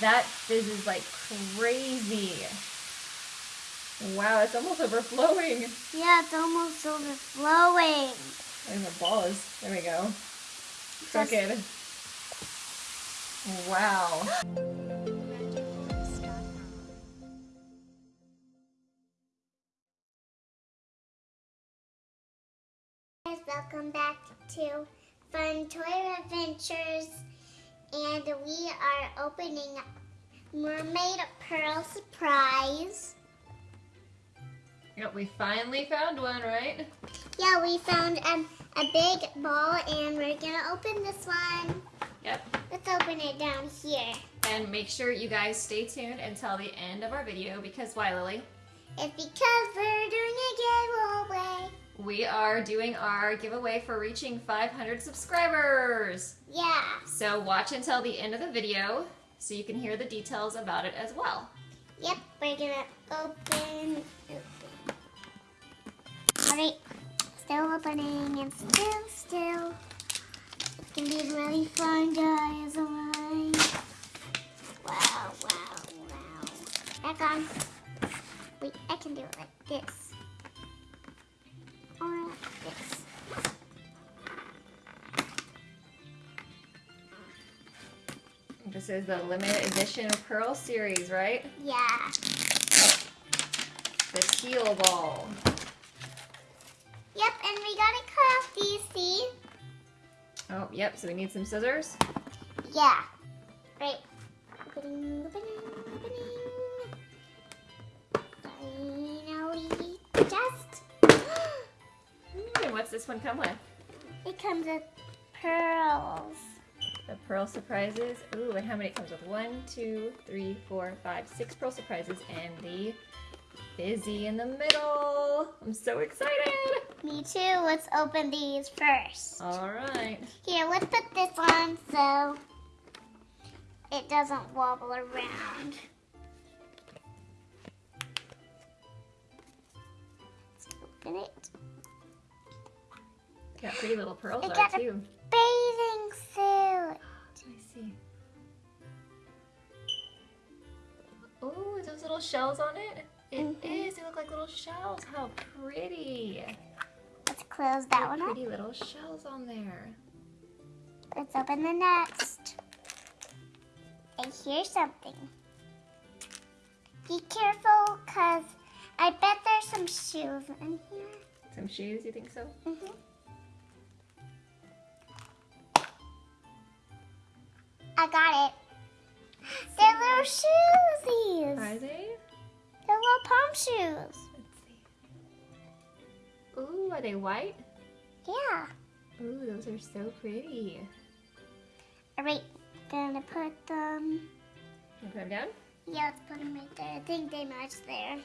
That fizzes like crazy. Wow, it's almost overflowing. Yeah, it's almost overflowing. And the ball is, there we go. Crooked. Wow. guys, welcome back to Fun Toy Adventures. And we are opening Mermaid Pearl Surprise. Yep, we finally found one, right? Yeah, we found um, a big ball and we're gonna open this one. Yep. Let's open it down here. And make sure you guys stay tuned until the end of our video because why, Lily? It's because we're doing a giveaway. We are doing our giveaway for reaching 500 subscribers. Yeah. So watch until the end of the video so you can hear the details about it as well. Yep, we're gonna open, open. Alright, still opening and still, still. It's gonna be really fun, guys, oh alright? Wow, wow, wow. Back on. Wait, I can do it like this. This is the limited edition Pearl series, right? Yeah. The teal ball. Yep, and we gotta cut off these, see? Oh, yep, so we need some scissors. Yeah. Right. Opening, opening, opening. Finally, just. And what's this one come with? it comes with pearls. The pearl surprises. Ooh, and how many it comes with? One, two, three, four, five, six pearl surprises, and the fizzy in the middle. I'm so excited. Me too. Let's open these first. All right. Here, let's put this on so it doesn't wobble around. Let's open it. Got pretty little pearls It on got it a- too. Shells on it? It is. Mhm. They look like little shells. How pretty. Let's close that one up. Pretty little shells on there. Let's open the next. And here's something. Be careful, cause I bet there's some shoes in here. Some shoes, you think so? hmm I got it. They're little shoesies. Are they? They're little palm shoes. Let's see. Ooh, are they white? Yeah. Ooh, those are so pretty. All right, gonna put them. You put them down? Yeah, let's put them right there. I think they match there.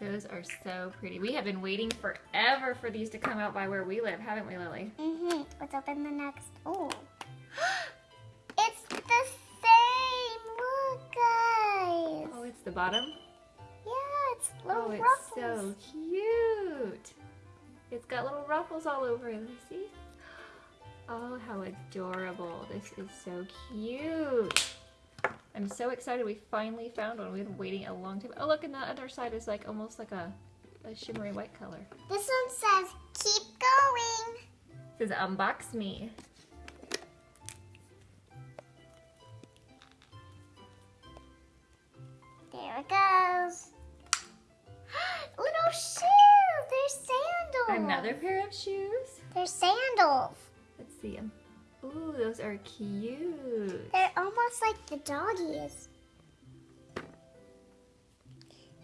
Those are so pretty. We have been waiting forever for these to come out by where we live, haven't we, Lily? Mm-hmm. Let's open the next. Oh. it's the the bottom? Yeah, it's little Oh, it's so cute. It's got little ruffles all over it. Let me see. Oh, how adorable. This is so cute. I'm so excited we finally found one. We've been waiting a long time. Oh, look, and the other side is like almost like a, a shimmery white color. This one says, keep going. It says unbox me. It goes. little shoes. They're sandals. Another pair of shoes. They're sandals. Let's see them. Ooh, those are cute. They're almost like the doggies.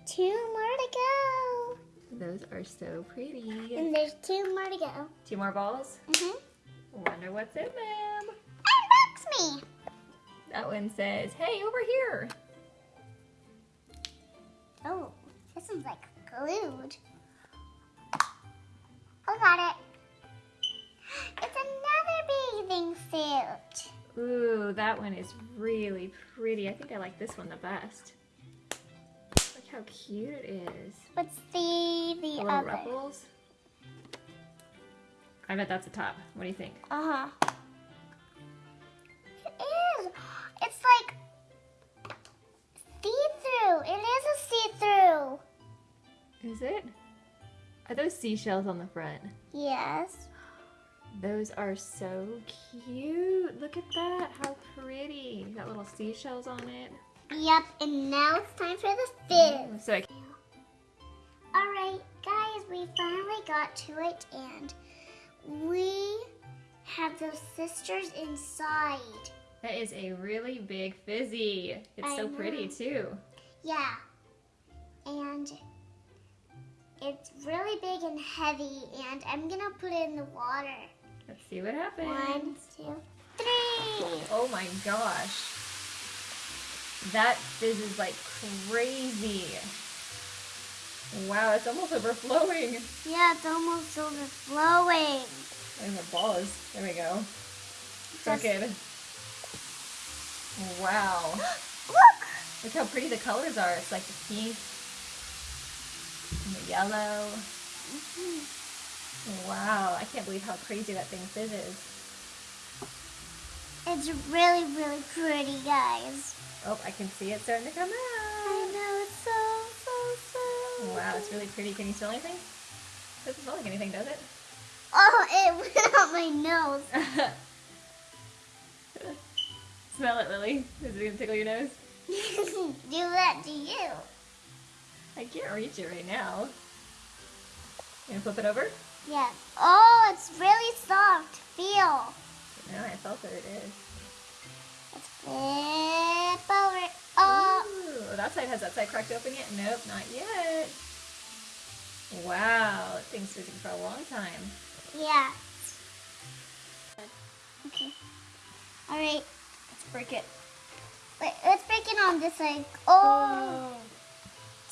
Two more to go. Those are so pretty. And there's two more to go. Two more balls. Mm-hmm. Wonder what's in them. Unbox me. That one says, hey, over here. Oh, this one's like glued. I got it. It's another bathing suit. Ooh, that one is really pretty. I think I like this one the best. Look how cute it is. Let's see the The little other. ruffles. I bet that's the top. What do you think? Uh Is it? Are those seashells on the front? Yes. Those are so cute. Look at that. How pretty. Got little seashells on it. Yep, and now it's time for the fizz. So Alright, guys, we finally got to it and we have those sisters inside. That is a really big fizzy. It's I so pretty too. Yeah. And it's really big and heavy and I'm gonna put it in the water. Let's see what happens. One, two, three. Oh my gosh. That fizzes like crazy. Wow, it's almost overflowing. Yeah, it's almost overflowing. And the ball is, there we go. Just- Crooked. Wow. Look! Look how pretty the colors are. It's like the pink yellow. Wow, I can't believe how crazy that thing fizzes. It's really, really pretty, guys. Oh, I can see it starting to come out. I know, it's so, so, so. Wow, it's really pretty. Can you smell anything? It Doesn't smell like anything, does it? Oh, it went out my nose. smell it, Lily. Is it gonna tickle your nose? Do that to you. I can't reach it right now. You gonna flip it over? Yeah. Oh, it's really soft. Feel. No, I felt that it is. Let's flip over. Oh, Ooh, that side has that side cracked open yet? Nope, not yet. Wow, that thing's fizzing for a long time. yeah. Okay. All right. Let's break it. Wait, let's break it on this side. Oh,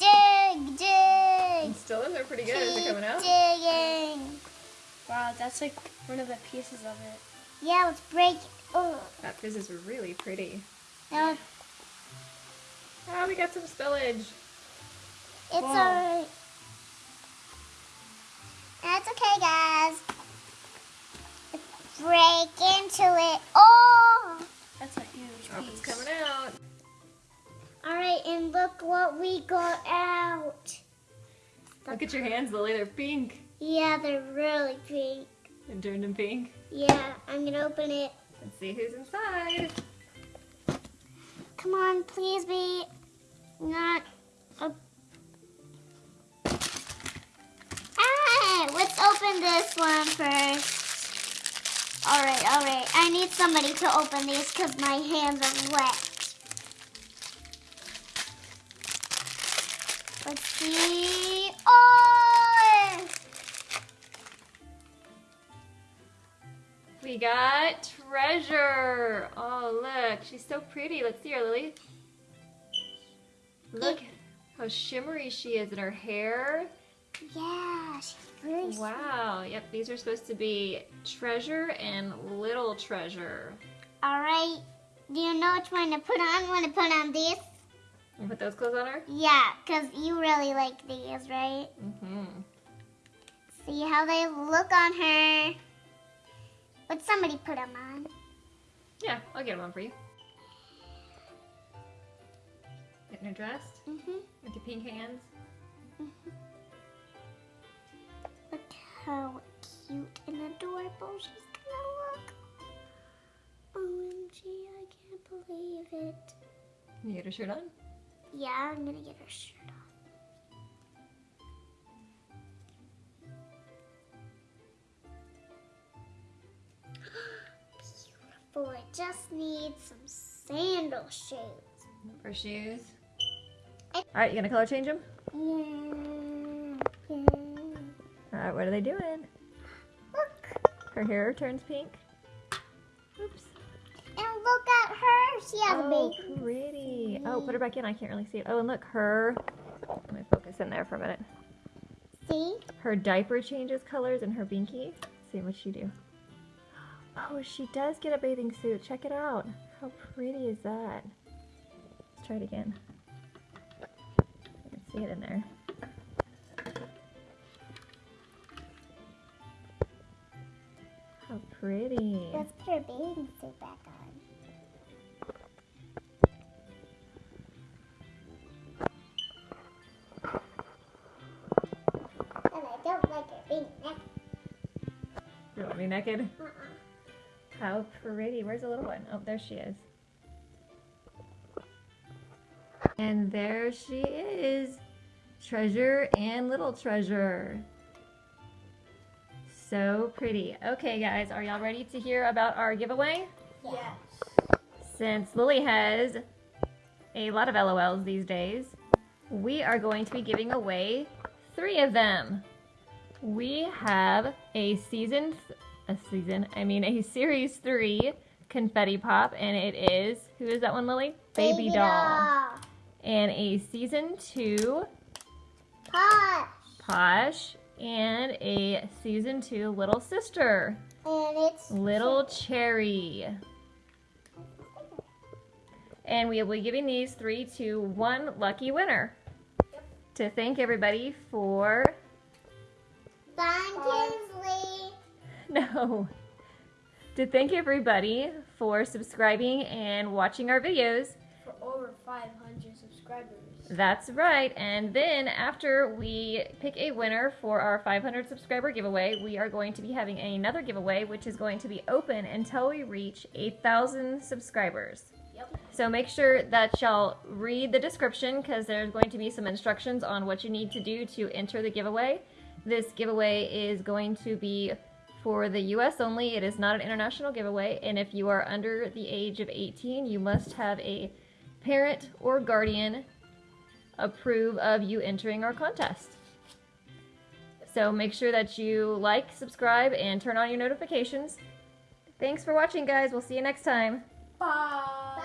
dig, dig. Still in there pretty good. Is it coming out? digging. Wow, that's like one of the pieces of it. Yeah, let's break it. Oh, That fizz is really pretty. now Oh, ah, we got some spillage. it's Wow. alright. That's okay, guys. Break into it. Oh! That's a huge Oh, piece. it's coming out. Alright, and look what we got out. Look at your hands, Lily. They're pink. Yeah, they're really pink. They turned them pink. Yeah, I'm gonna open it. Let's see who's inside. Come on, please be not a. Ah, let's open this one first. Alright, alright. I need somebody to open these because my hands are wet. See. We got Treasure. Oh, look. She's so pretty. Let's see her, Lily. Look how shimmery she is in her hair. Yeah, she's really Wow. Yep, these are supposed to be Treasure and Little Treasure. Alright. Do you know which one to put on? Want to put on these? You put those clothes on her? Yeah, because you really like these, right? Mm-hmm. See how they look on her. Would somebody put them on? Yeah, I'll get them on for you. Getting her dressed Mm-hmm. with your pink hands. Mhm. Look how cute and adorable she's gonna look. OMG, I can't believe it. Can you get her shirt on? Yeah, I'm gonna get her shirt off. Beautiful. It just need some sandal shoes. For shoes. All right, you gonna color change them? Yeah. yeah. All right, what are they doing? Look. Her hair turns pink. Oops. And look at her. She has a Oh, baby. pretty. Oh, put her back in. I can't really see it. Oh, and look, her. Let me focus in there for a minute. See? Her diaper changes colors and her binky. Let's see what she do. Oh, she does get a bathing suit. Check it out. How pretty is that? Let's try it again. I can see it in there. How pretty. Let's put her bathing suit back on. Be naked. How pretty. Where's the little one? Oh, there she is. And there she is. Treasure and little treasure. So pretty. Okay, guys, are y'all ready to hear about our giveaway? Yes. Since Lily has a lot of LOLs these days, we are going to be giving away three of them. We have a season, a season, I mean a series three confetti pop, and it is, who is that one, Lily? Baby, doll. And a season two Posh. Posh, and a season two little sister, And it's Little Cherry. And we will be giving these three to one lucky winner. To thank everybody for no. To thank everybody for subscribing and watching our videos. For over 500 subscribers. That's right. And then after we pick a winner for our 500 subscriber giveaway, we are going to be having another giveaway, which is going to be open until we reach 8,000 subscribers. Yep. So make sure that y'all read the description because there's going to be some instructions on what you need to do to enter the giveaway. This giveaway is going to be for the US only. It is not an international giveaway. And if you are under the age of 18, you must have a parent or guardian approve of you entering our contest. So make sure that you like, subscribe, and turn on your notifications. Thanks for watching, guys. We'll see you next time. Bye.